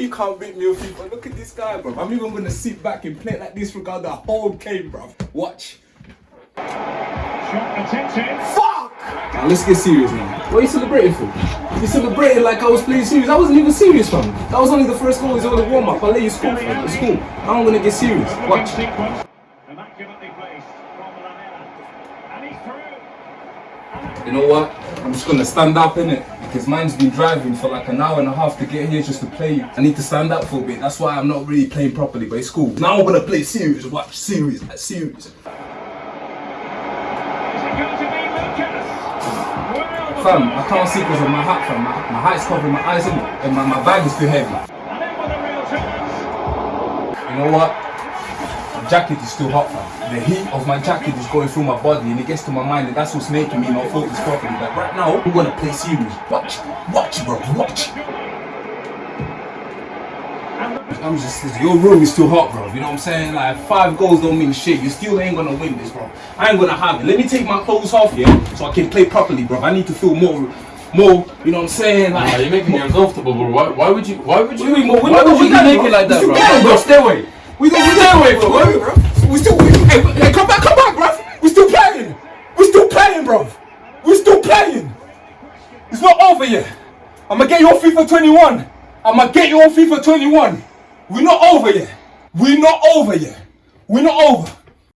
you can't beat me on FIFA. Look at this guy, bro. I'm even gonna sit back and play like this regard the whole game, bro. Watch. Shot attempted. Fuck! Now let's get serious now. What are you celebrating for? You celebrating like I was playing serious. I wasn't even serious, fam. That was only the first goal. It's only warm up. I let you score, fam. It's cool. Now I'm gonna get serious. Watch. Sequence. Immaculately placed from Lamela. And he's through. You know what? I'm just gonna stand up in it because man's been driving for like an hour and a half to get here just to play. I need to stand up for a bit. That's why I'm not really playing properly, but it's cool. Now I'm gonna play serious. Watch serious, like serious. Fam, I can't see because of my hat, fam. My, my hat's covering my eyes, and my, my bag is too heavy. You know what? Jacket is still hot, fam. The heat of my jacket is going through my body and it gets to my mind and that's what's making me not focus properly. Like right now, I'm gonna play serious. Watch, watch, bro, watch. I'm just, your room is too hot, bro. You know what I'm saying? Like five goals don't mean shit. You still ain't gonna win this, bro. I ain't gonna have it. Let me take my clothes off, yeah, so I can play properly, bro. I need to feel more, more. You know what I'm saying? Like, Nah, you're making me uncomfortable, bro. Why, why would you? Why would you? Wait, wait, why would you make it like that, bro? bro? Stay away. We don't. We bro. Wait, bro. We still. We, hey, hey, come back, come back, bro. We still playing. We still playing, bro. We still playing. It's not over yet. I'ma get you on FIFA 21. I'ma get you on FIFA 21. We're not over yet. We're not over yet. We're not over.